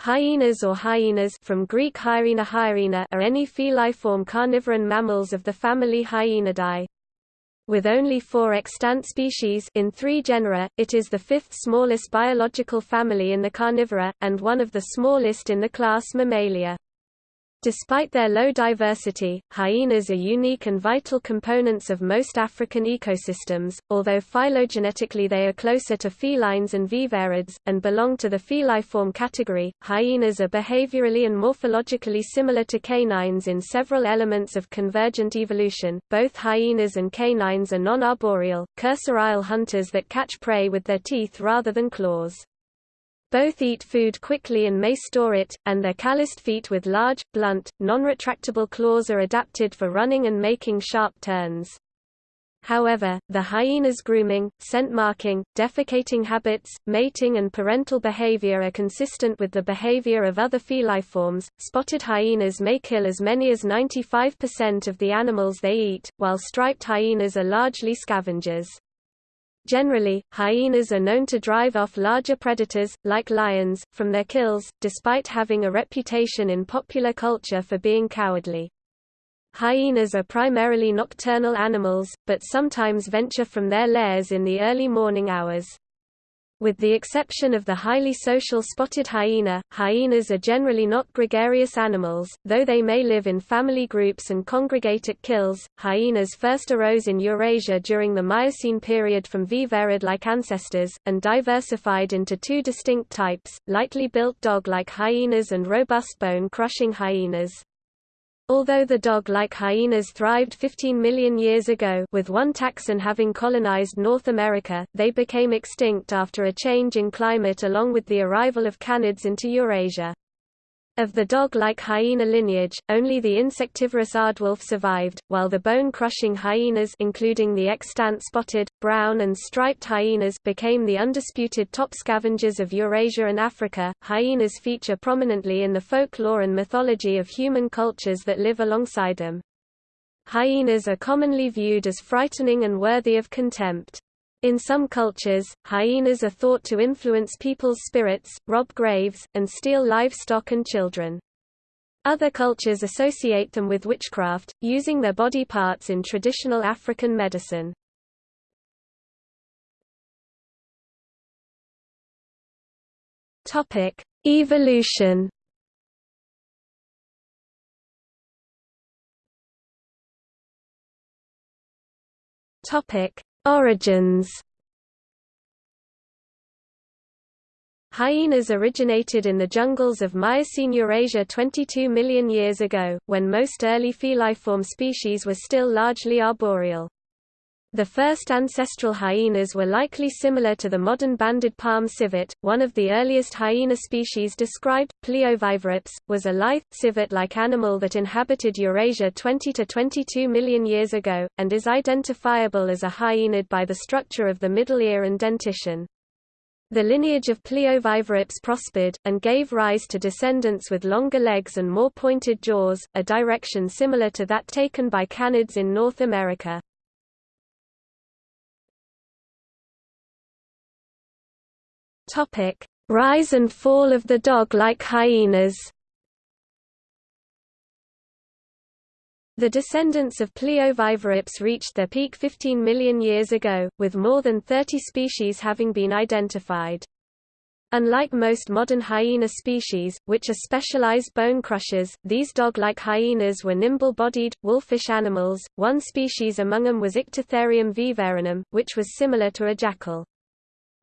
Hyenas or hyenas from Greek hyena hyena are any feliform carnivoran mammals of the family Hyaenidae. With only four extant species in three genera, it is the fifth smallest biological family in the carnivora, and one of the smallest in the class Mammalia. Despite their low diversity, hyenas are unique and vital components of most African ecosystems, although phylogenetically they are closer to felines and viverrids, and belong to the feliform category. Hyenas are behaviorally and morphologically similar to canines in several elements of convergent evolution. Both hyenas and canines are non-arboreal, cursorial hunters that catch prey with their teeth rather than claws. Both eat food quickly and may store it, and their calloused feet with large, blunt, non-retractable claws are adapted for running and making sharp turns. However, the hyena's grooming, scent marking, defecating habits, mating and parental behavior are consistent with the behavior of other feliforms. Spotted hyenas may kill as many as 95% of the animals they eat, while striped hyenas are largely scavengers. Generally, hyenas are known to drive off larger predators, like lions, from their kills, despite having a reputation in popular culture for being cowardly. Hyenas are primarily nocturnal animals, but sometimes venture from their lairs in the early morning hours. With the exception of the highly social spotted hyena, hyenas are generally not gregarious animals, though they may live in family groups and congregate at kills. Hyenas first arose in Eurasia during the Miocene period from viverrid-like ancestors, and diversified into two distinct types, lightly built dog-like hyenas and robust bone-crushing hyenas. Although the dog-like hyenas thrived 15 million years ago with one taxon having colonized North America, they became extinct after a change in climate along with the arrival of canids into Eurasia. Of the dog-like hyena lineage, only the insectivorous aardwolf survived, while the bone-crushing hyenas including the extant spotted, brown and striped hyenas became the undisputed top scavengers of Eurasia and Africa. Hyenas feature prominently in the folklore and mythology of human cultures that live alongside them. Hyenas are commonly viewed as frightening and worthy of contempt. In some cultures, hyenas are thought to influence people's spirits, rob graves, and steal livestock and children. Other cultures associate them with witchcraft, using their body parts in traditional African medicine. Topic: Evolution. Topic: Origins Hyenas originated in the jungles of Miocene Eurasia 22 million years ago, when most early feliform species were still largely arboreal. The first ancestral hyenas were likely similar to the modern banded palm civet. One of the earliest hyena species described, Plioviverrops, was a lithe, civet-like animal that inhabited Eurasia 20 to 22 million years ago, and is identifiable as a hyenid by the structure of the middle ear and dentition. The lineage of Plioviverrops prospered, and gave rise to descendants with longer legs and more pointed jaws, a direction similar to that taken by canids in North America. Topic: Rise and fall of the dog-like hyenas. The descendants of Plioviverrops reached their peak 15 million years ago, with more than 30 species having been identified. Unlike most modern hyena species, which are specialized bone crushers, these dog-like hyenas were nimble-bodied, wolfish animals. One species among them was Ictitherium viverrinum, which was similar to a jackal.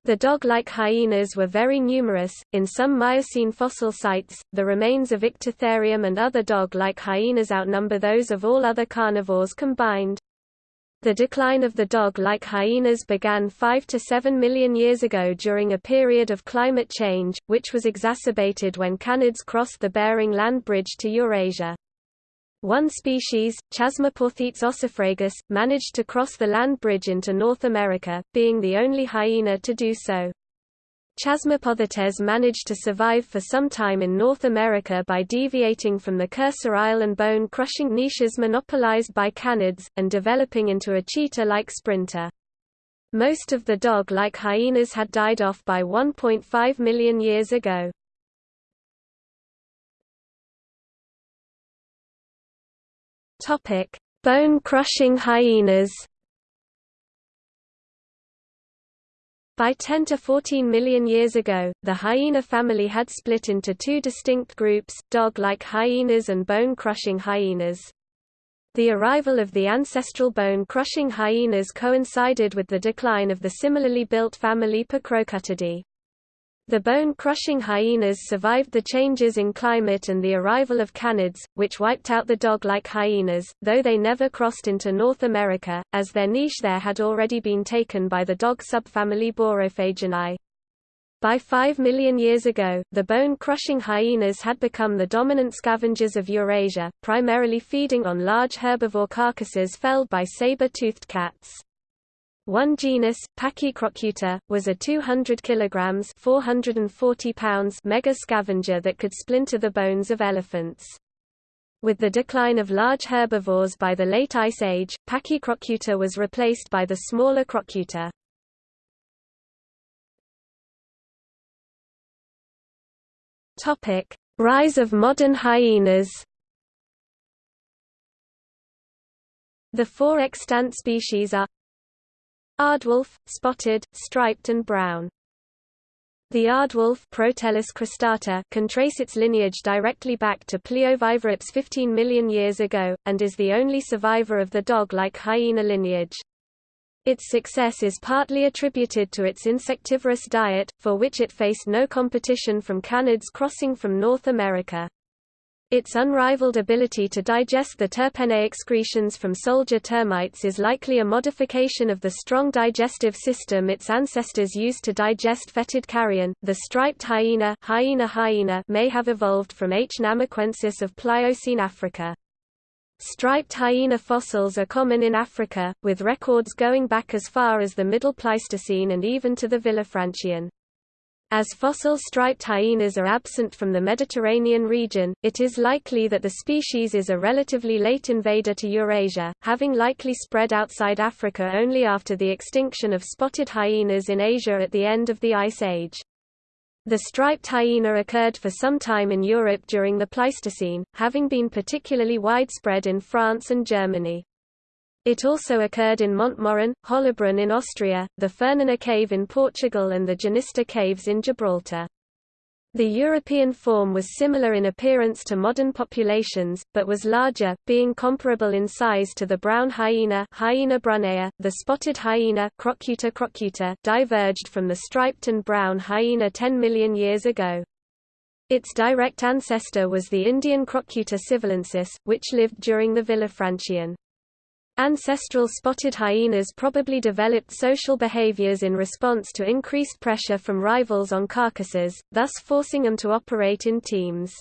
The dog-like hyenas were very numerous. In some Miocene fossil sites, the remains of Ictitherium and other dog-like hyenas outnumber those of all other carnivores combined. The decline of the dog-like hyenas began 5 to 7 million years ago during a period of climate change, which was exacerbated when canids crossed the Bering Land Bridge to Eurasia. One species, Chasmaporthetes ossifragus, managed to cross the land bridge into North America, being the only hyena to do so. Chasmaporthetes managed to survive for some time in North America by deviating from the cursorial and bone-crushing niches monopolized by canids, and developing into a cheetah-like sprinter. Most of the dog-like hyenas had died off by 1.5 million years ago. Topic: Bone-crushing hyenas. By 10 to 14 million years ago, the hyena family had split into two distinct groups, dog-like hyenas and bone-crushing hyenas. The arrival of the ancestral bone-crushing hyenas coincided with the decline of the similarly built family Percrocutidae. The bone-crushing hyenas survived the changes in climate and the arrival of canids, which wiped out the dog-like hyenas, though they never crossed into North America, as their niche there had already been taken by the dog subfamily Borophaginae. By 5 million years ago, the bone-crushing hyenas had become the dominant scavengers of Eurasia, primarily feeding on large herbivore carcasses felled by saber-toothed cats. One genus, Pachycrocuta, was a 200 kilograms (440 pounds) mega scavenger that could splinter the bones of elephants. With the decline of large herbivores by the late Ice Age, Pachycrocuta was replaced by the smaller Crocuta. Topic: Rise of modern hyenas. The four extant species are Aardwolf, spotted, striped and brown. The aardwolf cristata can trace its lineage directly back to Plioviverrops 15 million years ago, and is the only survivor of the dog-like hyena lineage. Its success is partly attributed to its insectivorous diet, for which it faced no competition from canids crossing from North America. Its unrivaled ability to digest the terpene excretions from soldier termites is likely a modification of the strong digestive system its ancestors used to digest fetid carrion. The striped hyena, hyena hyena may have evolved from H. namaquensis of Pliocene Africa. Striped hyena fossils are common in Africa, with records going back as far as the Middle Pleistocene and even to the Villafranchian. As fossil striped hyenas are absent from the Mediterranean region, it is likely that the species is a relatively late invader to Eurasia, having likely spread outside Africa only after the extinction of spotted hyenas in Asia at the end of the Ice Age. The striped hyena occurred for some time in Europe during the Pleistocene, having been particularly widespread in France and Germany. It also occurred in Montmaurin, Hollabrunn in Austria, the Furninha Cave in Portugal and the Genista Caves in Gibraltar. The European form was similar in appearance to modern populations, but was larger, being comparable in size to the brown hyena, hyena brunnea. The spotted hyena, Crocuta crocuta, diverged from the striped and brown hyena 10 million years ago. Its direct ancestor was the Indian Crocuta sivalensis, which lived during the Villafranchian. Ancestral spotted hyenas probably developed social behaviors in response to increased pressure from rivals on carcasses, thus forcing them to operate in teams.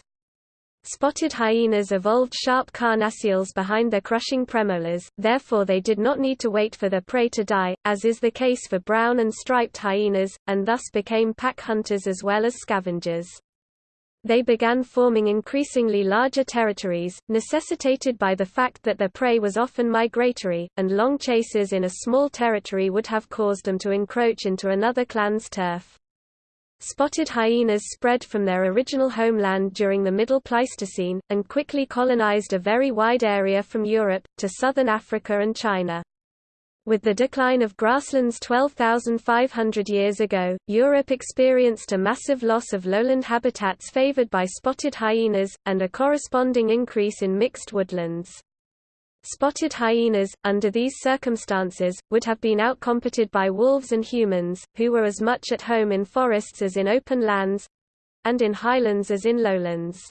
Spotted hyenas evolved sharp carnassials behind their crushing premolars, therefore they did not need to wait for their prey to die, as is the case for brown and striped hyenas, and thus became pack hunters as well as scavengers they began forming increasingly larger territories, necessitated by the fact that their prey was often migratory, and long chases in a small territory would have caused them to encroach into another clan's turf. Spotted hyenas spread from their original homeland during the Middle Pleistocene, and quickly colonized a very wide area from Europe, to southern Africa and China. With the decline of grasslands 12,500 years ago, Europe experienced a massive loss of lowland habitats favored by spotted hyenas, and a corresponding increase in mixed woodlands. Spotted hyenas, under these circumstances, would have been outcompeted by wolves and humans, who were as much at home in forests as in open lands—and in highlands as in lowlands.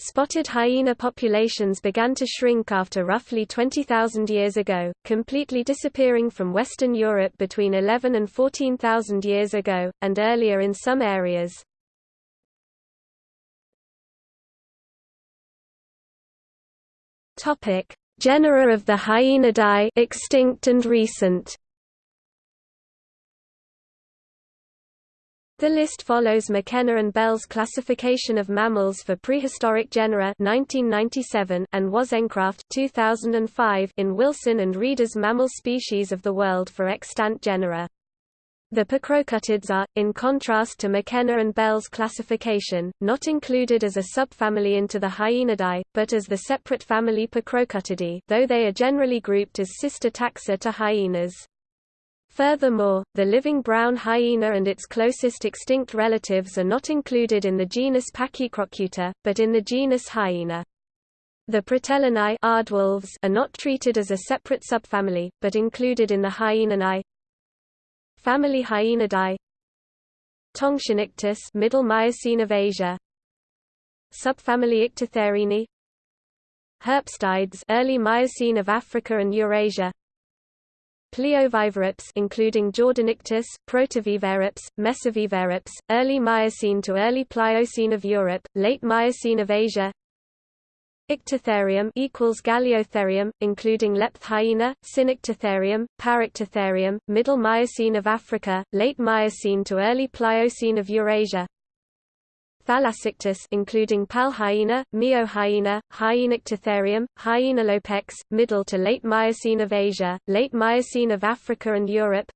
Spotted hyena populations began to shrink after roughly 20,000 years ago, completely disappearing from Western Europe between 11 and 14,000 years ago, and earlier in some areas. Genera of the Hyaenidae extinct and recent The list follows McKenna and Bell's classification of mammals for prehistoric genera 1997 and Wozencraft 2005 in Wilson and Reeder's Mammal Species of the World for Extant Genera. The Percrocutids are, in contrast to McKenna and Bell's classification, not included as a subfamily into the Hyaenidae, but as the separate family Percrocutidae, though they are generally grouped as sister taxa to hyenas. Furthermore, the living brown hyena and its closest extinct relatives are not included in the genus Pachycrocuta, but in the genus Hyena. The Protelinae are not treated as a separate subfamily, but included in the Hyaeninae. Family Hyaenidae Tongxinictis Middle Miocene of Asia Subfamily Ictitheriinae Herpestides Early Miocene of Africa and Eurasia Plioviverrops including Jordanictus, Protoviverrops, Mesoviverrops, Early Miocene to Early Pliocene of Europe, Late Miocene of Asia Ictitherium equals Galeotherium, including Lepthyena, Sinictitherium, Paryctotherium, Middle Miocene of Africa, Late Miocene to Early Pliocene of Eurasia. Thalassictis including Palhyena, Miohyena, Hyaenictitherium, Hyaenalopex, Middle to Late Miocene of Asia, Late Miocene of Africa and Europe.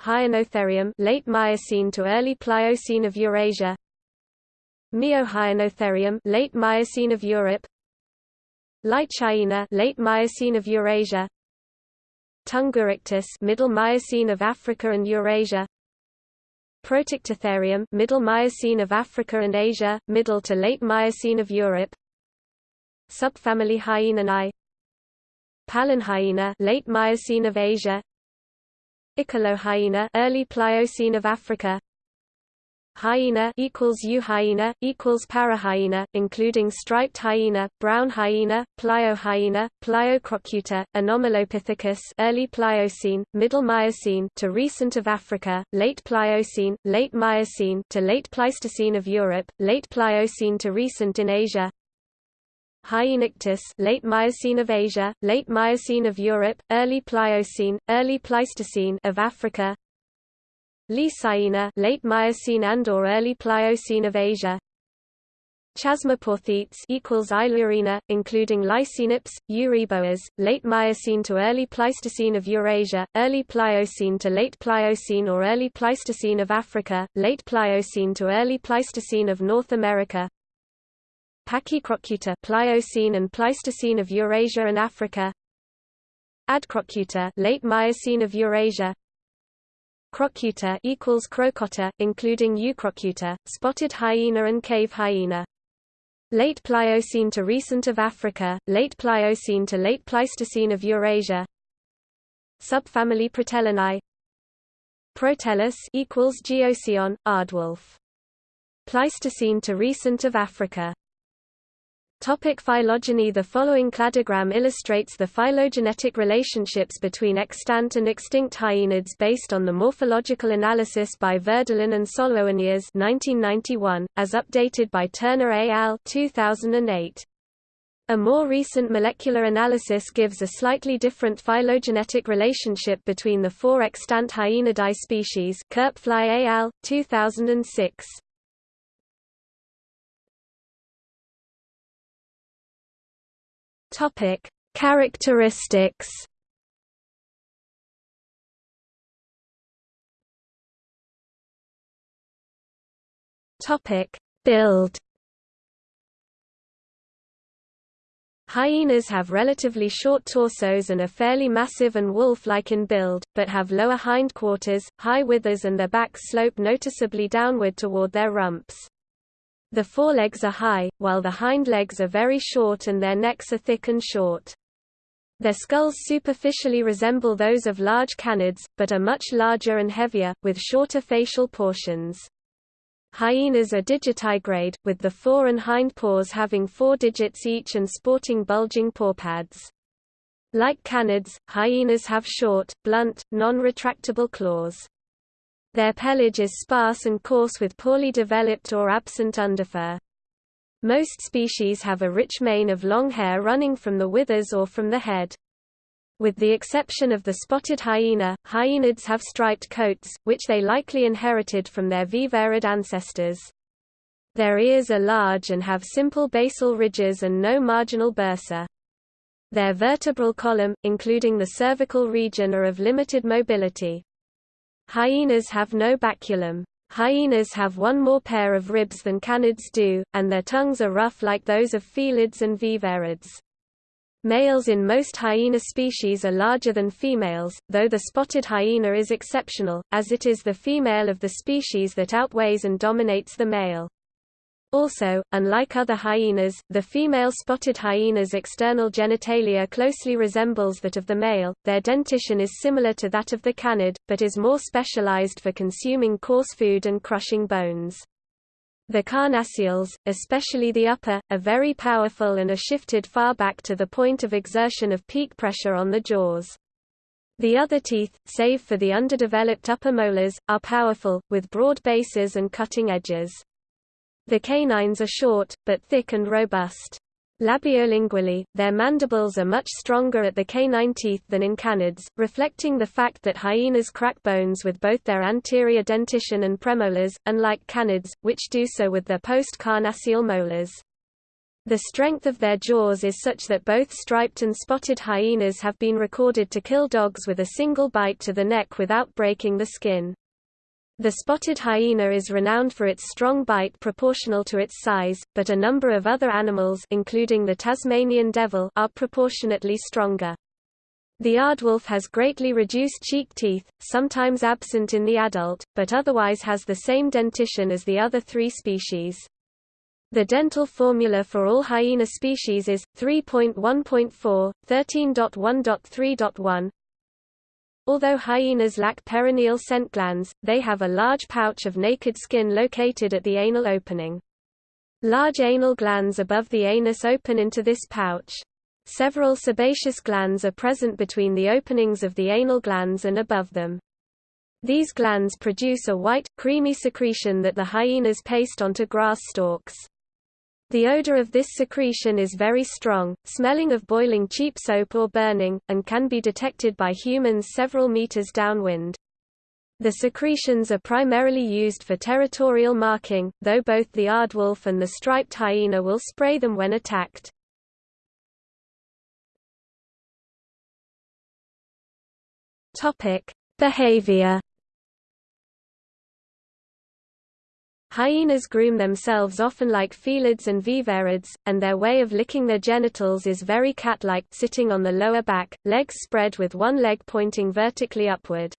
Hyaenotherium late Miocene to early Pliocene of Eurasia. Miohyaenotherium late Miocene of Europe Lycyaena late Miocene of Eurasia Tungurictis middle Miocene of Africa and Eurasia Protictitherium middle Miocene of Africa and Asia middle to late Miocene of Europe. Subfamily Hyaeninae Palinhyaena late Miocene of Asia. Ikelohyaena early Pliocene of Africa Hyena equals Euhyena equals Parahyena, including striped hyena, brown hyena, pliohyena, Pliocrocuta, Anomalopithecus, early Pliocene, Middle Miocene to recent of Africa, late Pliocene, late Miocene to late Pleistocene of Europe, late Pliocene to recent in Asia. Hyaenictis, late Miocene of Asia, late Miocene of Europe, early Pliocene, early Pleistocene of Africa. Lycyaena late Miocene and or early Pliocene of Asia. Chasmaporthetes equals Ilurina, including Lycyaenops, Euryboas, late Miocene to early Pleistocene of Eurasia, early Pliocene to late Pliocene or early Pleistocene of Africa, late Pliocene to early Pleistocene of North America. Pachycrocuta Pliocene and Pleistocene of Eurasia and Africa. Adcrocuta late Miocene of Eurasia. Crocuta equals Crocotta, including Eucrocuta, spotted hyena and cave hyena. Late Pliocene to recent of Africa, late Pliocene to late Pleistocene of Eurasia. Subfamily Protelinae. Proteles equals Geocyon, Aardwolf. Pleistocene to recent of Africa. Topic phylogeny The following cladogram illustrates the phylogenetic relationships between extant and extinct hyenids based on the morphological analysis by Werdelin and Solounias 1991, as updated by Turner et al. 2008. A more recent molecular analysis gives a slightly different phylogenetic relationship between the four extant Hyaenidae species Koepfli et al. 2006. Topic: Characteristics. Topic: Build. Hyenas have relatively short torsos and are fairly massive and wolf-like in build, but have lower hindquarters, high withers and their backs slope noticeably downward toward their rumps. The forelegs are high, while the hind legs are very short and their necks are thick and short. Their skulls superficially resemble those of large canids, but are much larger and heavier, with shorter facial portions. Hyenas are digitigrade, with the fore and hind paws having four digits each and sporting bulging pawpads. Like canids, hyenas have short, blunt, non-retractable claws. Their pelage is sparse and coarse with poorly developed or absent underfur. Most species have a rich mane of long hair running from the withers or from the head. With the exception of the spotted hyena, hyenids have striped coats, which they likely inherited from their viverrid ancestors. Their ears are large and have simple basal ridges and no marginal bursa. Their vertebral column, including the cervical region are of limited mobility. Hyenas have no baculum. Hyenas have one more pair of ribs than canids do, and their tongues are rough like those of felids and viverrids. Males in most hyena species are larger than females, though the spotted hyena is exceptional, as it is the female of the species that outweighs and dominates the male. Also, unlike other hyenas, the female spotted hyena's external genitalia closely resembles that of the male, their dentition is similar to that of the canid, but is more specialized for consuming coarse food and crushing bones. The carnassials, especially the upper, are very powerful and are shifted far back to the point of exertion of peak pressure on the jaws. The other teeth, save for the underdeveloped upper molars, are powerful, with broad bases and cutting edges. The canines are short, but thick and robust. Labiolingually, their mandibles are much stronger at the canine teeth than in canids, reflecting the fact that hyenas crack bones with both their anterior dentition and premolars, unlike canids, which do so with their post-carnassial molars. The strength of their jaws is such that both striped and spotted hyenas have been recorded to kill dogs with a single bite to the neck without breaking the skin. The spotted hyena is renowned for its strong bite proportional to its size, but a number of other animals including the Tasmanian devil are proportionately stronger. The aardwolf has greatly reduced cheek teeth, sometimes absent in the adult, but otherwise has the same dentition as the other three species. The dental formula for all hyena species is 3.1.4, 13.1.3.1, Although hyenas lack perineal scent glands, they have a large pouch of naked skin located at the anal opening. Large anal glands above the anus open into this pouch. Several sebaceous glands are present between the openings of the anal glands and above them. These glands produce a white, creamy secretion that the hyenas paste onto grass stalks. The odor of this secretion is very strong, smelling of boiling cheap soap or burning, and can be detected by humans several meters downwind. The secretions are primarily used for territorial marking, though both the aardwolf and the striped hyena will spray them when attacked. Behavior Hyenas groom themselves often like felids and viverrids, and their way of licking their genitals is very cat-like sitting on the lower back, legs spread with one leg pointing vertically upward.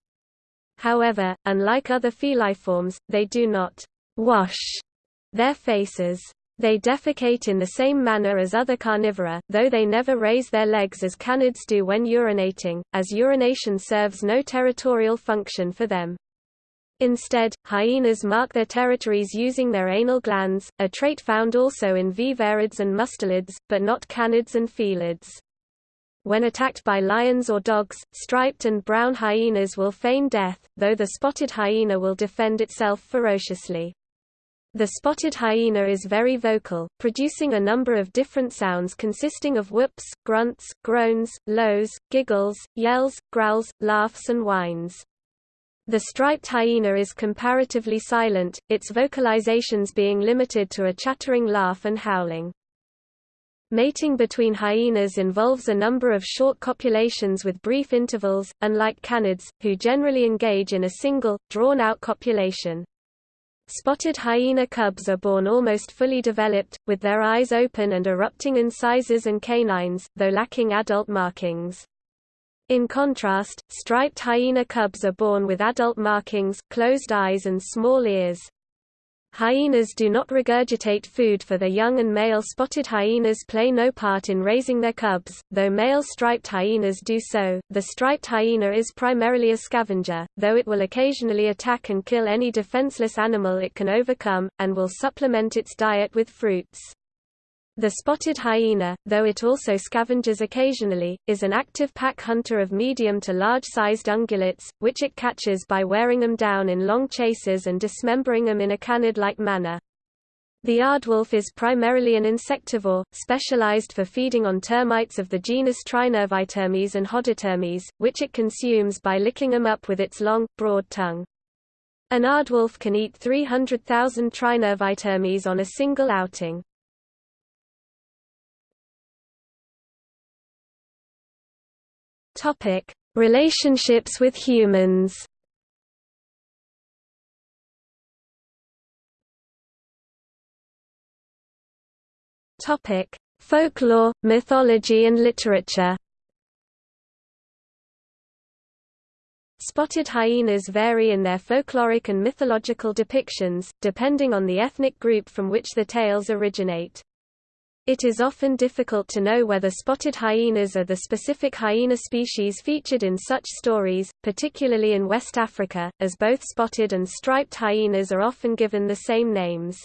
However, unlike other feliforms, they do not wash their faces. They defecate in the same manner as other carnivora, though they never raise their legs as canids do when urinating, as urination serves no territorial function for them. Instead, hyenas mark their territories using their anal glands, a trait found also in viverrids and mustelids, but not canids and felids. When attacked by lions or dogs, striped and brown hyenas will feign death, though the spotted hyena will defend itself ferociously. The spotted hyena is very vocal, producing a number of different sounds consisting of whoops, grunts, groans, lows, giggles, yells, growls, laughs and whines. The striped hyena is comparatively silent, its vocalizations being limited to a chattering laugh and howling. Mating between hyenas involves a number of short copulations with brief intervals, unlike canids, who generally engage in a single, drawn-out copulation. Spotted hyena cubs are born almost fully developed, with their eyes open and erupting incisors and canines, though lacking adult markings. In contrast, striped hyena cubs are born with adult markings, closed eyes and small ears. Hyenas do not regurgitate food for their young and male spotted hyenas play no part in raising their cubs, though male striped hyenas do so. The striped hyena is primarily a scavenger, though it will occasionally attack and kill any defenseless animal it can overcome, and will supplement its diet with fruits. The spotted hyena, though it also scavenges occasionally, is an active pack hunter of medium to large-sized ungulates, which it catches by wearing them down in long chases and dismembering them in a canid-like manner. The aardwolf is primarily an insectivore, specialized for feeding on termites of the genus Trinervitermes and Hodotermes, which it consumes by licking them up with its long, broad tongue. An aardwolf can eat 300,000 Trinervitermes on a single outing. Topic: Relationships with humans. Topic: Folklore, mythology and literature. Spotted hyenas vary in their folkloric and mythological depictions, depending on the ethnic group from which the tales originate. It is often difficult to know whether spotted hyenas are the specific hyena species featured in such stories, particularly in West Africa, as both spotted and striped hyenas are often given the same names.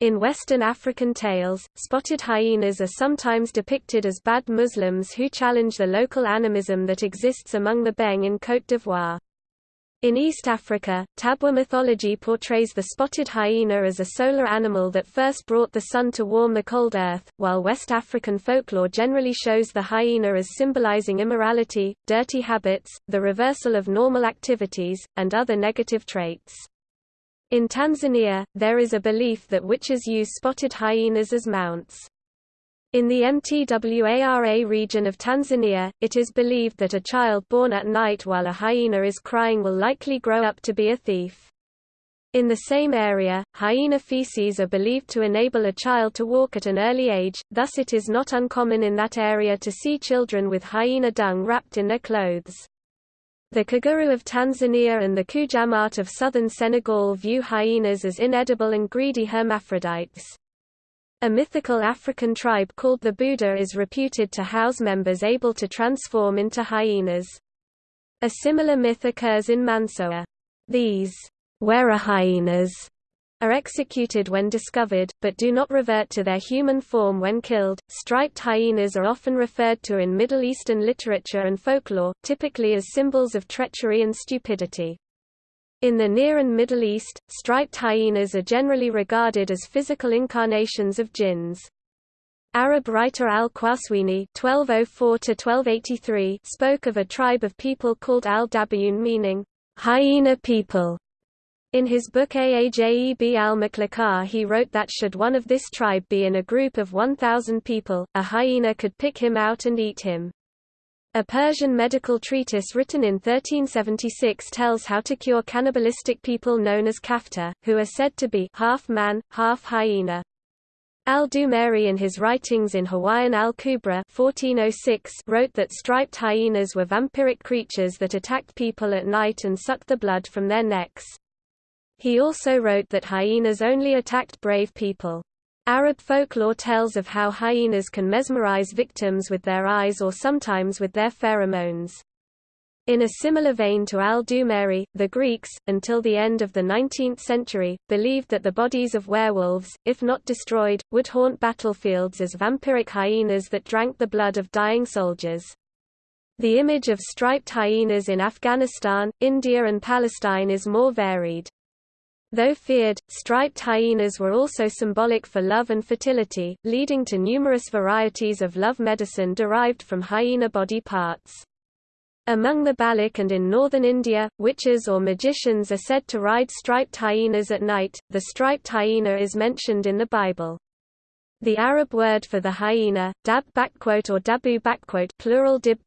In Western African tales, spotted hyenas are sometimes depicted as bad Muslims who challenge the local animism that exists among the Beng in Côte d'Ivoire. In East Africa, Tabwa mythology portrays the spotted hyena as a solar animal that first brought the sun to warm the cold earth, while West African folklore generally shows the hyena as symbolizing immorality, dirty habits, the reversal of normal activities, and other negative traits. In Tanzania, there is a belief that witches use spotted hyenas as mounts. In the Mtwara region of Tanzania, it is believed that a child born at night while a hyena is crying will likely grow up to be a thief. In the same area, hyena feces are believed to enable a child to walk at an early age, thus it is not uncommon in that area to see children with hyena dung wrapped in their clothes. The Kaguru of Tanzania and the Kujamat of southern Senegal view hyenas as inedible and greedy hermaphrodites. A mythical African tribe called the Buda is reputed to house members able to transform into hyenas. A similar myth occurs in Mansoa. These hyenas are executed when discovered, but do not revert to their human form when killed. Striped hyenas are often referred to in Middle Eastern literature and folklore, typically as symbols of treachery and stupidity. In the Near and Middle East, striped hyenas are generally regarded as physical incarnations of jinns. Arab writer al-Qazwini (1204–1283) spoke of a tribe of people called al-Dabayun, meaning hyena people, in his book Aajeb al-Maklakar he wrote that should one of this tribe be in a group of 1,000 people, a hyena could pick him out and eat him. A Persian medical treatise written in 1376 tells how to cure cannibalistic people known as kafta, who are said to be half man, half hyena. Al-Dumeri in his writings in Hawaiian al-Kubra oh wrote that striped hyenas were vampiric creatures that attacked people at night and sucked the blood from their necks. He also wrote that hyenas only attacked brave people. Arab folklore tells of how hyenas can mesmerize victims with their eyes or sometimes with their pheromones. In a similar vein to al-Dumeri, the Greeks, until the end of the 19th century, believed that the bodies of werewolves, if not destroyed, would haunt battlefields as vampiric hyenas that drank the blood of dying soldiers. The image of striped hyenas in Afghanistan, India and Palestine is more varied. Though feared, striped hyenas were also symbolic for love and fertility, leading to numerous varieties of love medicine derived from hyena body parts. Among the Baloch and in northern India, witches or magicians are said to ride striped hyenas at night. The striped hyena is mentioned in the Bible. The Arab word for the hyena, dab or dabu plural dib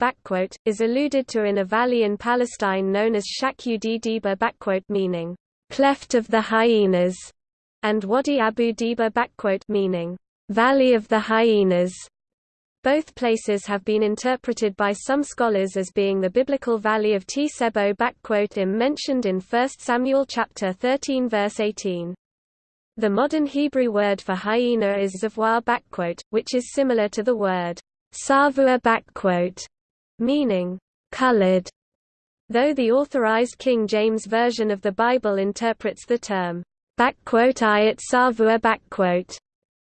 is alluded to in a valley in Palestine known as Shakhu Diba meaning cleft of the hyenas, and Wadi Abu Diba meaning valley of the hyenas. Both places have been interpreted by some scholars as being the biblical valley of Tsebo im mentioned in 1 Samuel chapter 13 verse 18. The modern Hebrew word for hyena is zavwa which is similar to the word savua meaning colored though the Authorized King James Version of the Bible interprets the term, ayat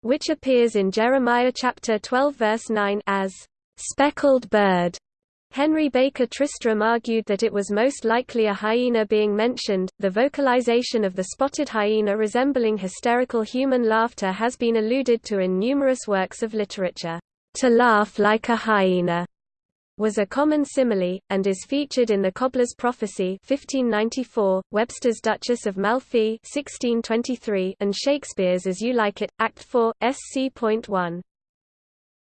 which appears in Jeremiah chapter 12 verse 9 as speckled bird. Henry Baker Tristram argued that it was most likely a hyena being mentioned. The vocalization of the spotted hyena resembling hysterical human laughter has been alluded to in numerous works of literature. To laugh like a hyena was a common simile, and is featured in The Cobbler's Prophecy 1594, Webster's Duchess of Malfi 1623, and Shakespeare's As You Like It, Act 4, sc.1.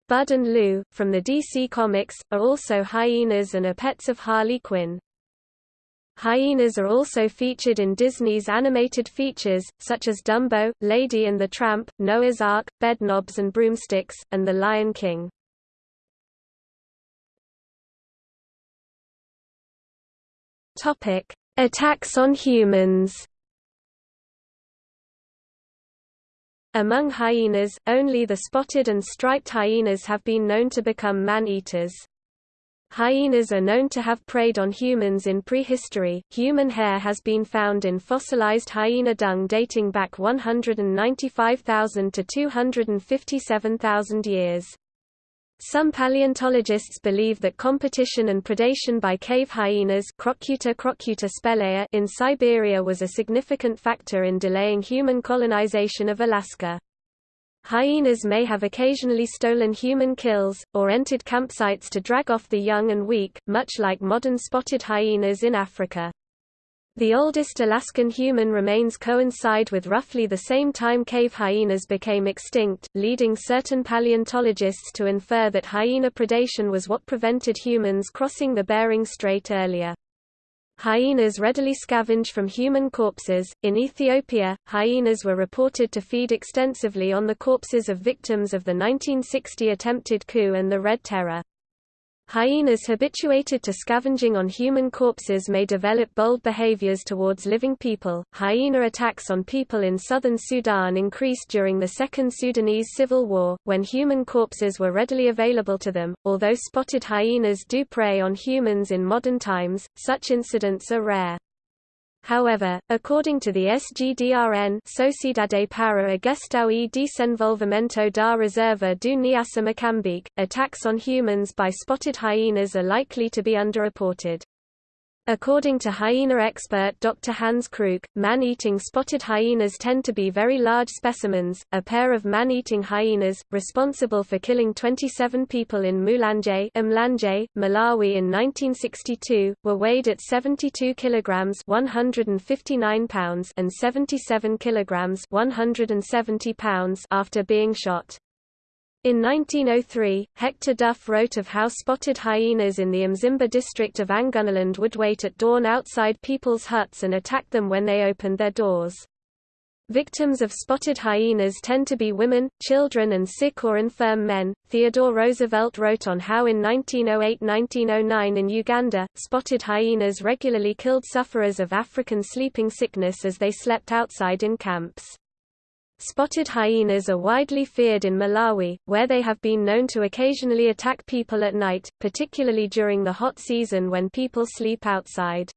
Bud and Lou, from the DC Comics, are also hyenas and are pets of Harley Quinn. Hyenas are also featured in Disney's animated features, such as Dumbo, Lady and the Tramp, Noah's Ark, Bedknobs and Broomsticks, and The Lion King. Attacks on humans Among hyenas, only the spotted and striped hyenas have been known to become man-eaters. Hyenas are known to have preyed on humans in prehistory. Human hair has been found in fossilized hyena dung dating back 195,000 to 257,000 years. Some paleontologists believe that competition and predation by cave hyenas Crocuta crocuta spelaea in Siberia was a significant factor in delaying human colonization of Alaska. Hyenas may have occasionally stolen human kills, or entered campsites to drag off the young and weak, much like modern spotted hyenas in Africa. The oldest Alaskan human remains coincide with roughly the same time cave hyenas became extinct, leading certain paleontologists to infer that hyena predation was what prevented humans crossing the Bering Strait earlier. Hyenas readily scavenge from human corpses. In Ethiopia, hyenas were reported to feed extensively on the corpses of victims of the 1960 attempted coup and the Red Terror. Hyenas habituated to scavenging on human corpses may develop bold behaviors towards living people. Hyena attacks on people in southern Sudan increased during the Second Sudanese Civil War, when human corpses were readily available to them. Although spotted hyenas do prey on humans in modern times, such incidents are rare. However, according to the SGDRN Sociedade para a e Desenvolvimento da Reserva do Niassa Moçambique, attacks on humans by spotted hyenas are likely to be underreported. According to hyena expert Dr. Hans Kruuk, man-eating spotted hyenas tend to be very large specimens. A pair of man-eating hyenas, responsible for killing 27 people in Mulanje, Malawi in 1962, were weighed at 72 kilograms (159 pounds) and 77 kilograms (170 pounds) after being shot. In 1903, Hector Duff wrote of how spotted hyenas in the Mzimba district of Angonaland would wait at dawn outside people's huts and attack them when they opened their doors. Victims of spotted hyenas tend to be women, children, and sick or infirm men. Theodore Roosevelt wrote on how in 1908 1909 in Uganda, spotted hyenas regularly killed sufferers of African sleeping sickness as they slept outside in camps. Spotted hyenas are widely feared in Malawi, where they have been known to occasionally attack people at night, particularly during the hot season when people sleep outside.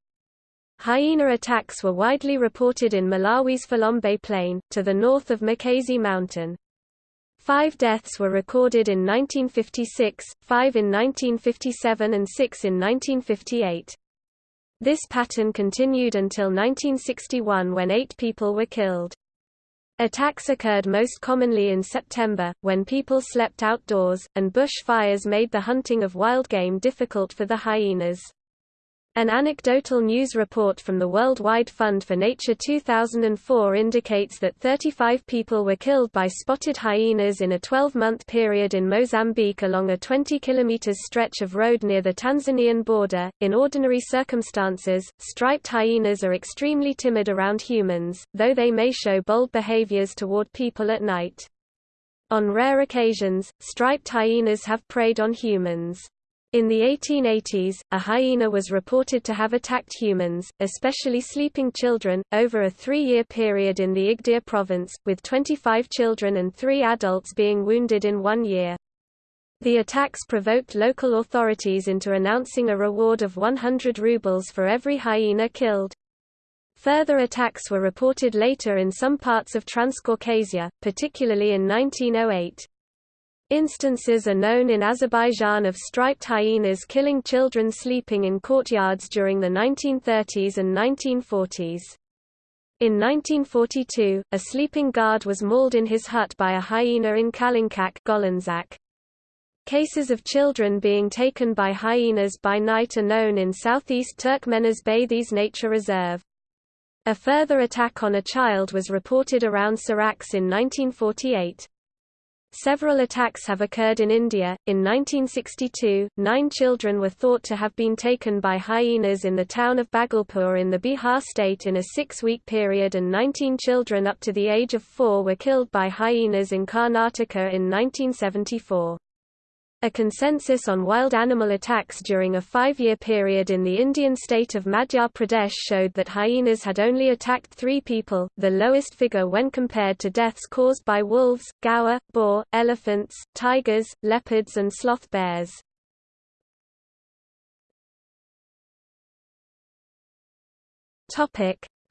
Hyena attacks were widely reported in Malawi's Phalombe Plain, to the north of Makazi Mountain. Five deaths were recorded in 1956, five in 1957 and six in 1958. This pattern continued until 1961 when eight people were killed. Attacks occurred most commonly in September, when people slept outdoors, and bush fires made the hunting of wild game difficult for the hyenas. An anecdotal news report from the Worldwide Fund for Nature 2004 indicates that 35 people were killed by spotted hyenas in a 12-month period in Mozambique along a 20 km stretch of road near the Tanzanian border. In ordinary circumstances, striped hyenas are extremely timid around humans, though they may show bold behaviors toward people at night. On rare occasions, striped hyenas have preyed on humans. In the 1880s, a hyena was reported to have attacked humans, especially sleeping children, over a three-year period in the Igdir province, with 25 children and three adults being wounded in one year. The attacks provoked local authorities into announcing a reward of 100 rubles for every hyena killed. Further attacks were reported later in some parts of Transcaucasia, particularly in 1908. Instances are known in Azerbaijan of striped hyenas killing children sleeping in courtyards during the 1930s and 1940s. In 1942, a sleeping guard was mauled in his hut by a hyena in Kalinkak Golanzak. Cases of children being taken by hyenas by night are known in southeast Turkmenes Nature Reserve. A further attack on a child was reported around Sarax in 1948. Several attacks have occurred in India. In 1962, nine children were thought to have been taken by hyenas in the town of Bhagalpur in the Bihar state in a six-week period and 19 children up to the age of four were killed by hyenas in Karnataka in 1974. A consensus on wild animal attacks during a five-year period in the Indian state of Madhya Pradesh showed that hyenas had only attacked three people, the lowest figure when compared to deaths caused by wolves, gaur, boar, elephants, tigers, leopards and sloth bears.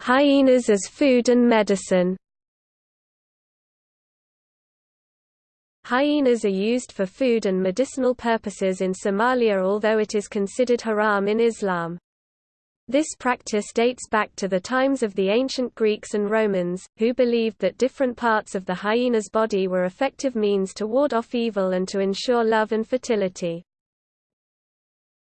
Hyenas as food and medicine Hyenas are used for food and medicinal purposes in Somalia although it is considered haram in Islam. This practice dates back to the times of the ancient Greeks and Romans, who believed that different parts of the hyena's body were effective means to ward off evil and to ensure love and fertility.